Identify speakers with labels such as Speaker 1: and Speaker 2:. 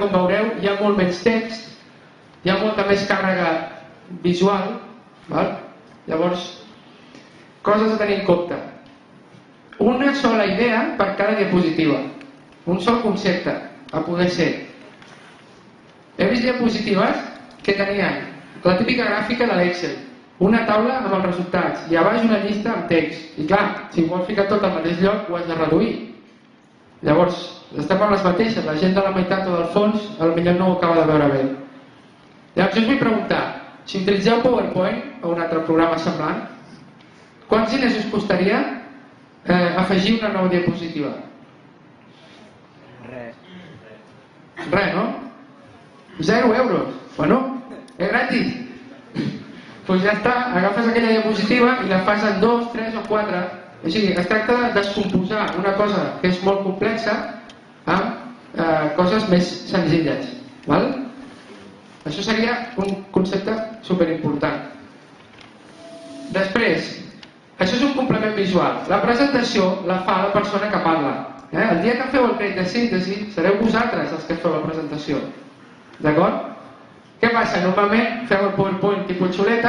Speaker 1: com veureu, hi ha molt menys text, hi ha molta més càrrega visual, val? llavors, coses a tenir en compte. Una sola idea per cada diapositiva, un sol concepte, a poder ser. He vist diapositives que tenien la típica gràfica de l'Excel, una taula amb els resultats i a baix una llista amb text. I clar, si vols ficar tot al mateix lloc ho has de reduir. Llavors, estem amb les mateixes, la gent de la meitat o del fons potser no ho acaba de veure bé. Llavors jo us vull preguntar, si utilitzeu PowerPoint o un altre programa semblant, quants diners us costaria eh, afegir una nova diapositiva?
Speaker 2: Res.
Speaker 1: Res, no? Zero euros. Bueno, és gratis doncs ja està, agafes aquella diapositiva i la fas en dos, tres o quatre. O sigui, es tracta de descomposar una cosa que és molt complexa amb eh, coses més senzilles. Val? Això seria un concepte superimportant. Després, això és un complement visual. La presentació la fa la persona que parla. Eh? El dia que feu el crèdit de síntesi, sereu vosaltres els que feu la presentació. D'acord? Què passa? Normalment feu el PowerPoint tipus xuleta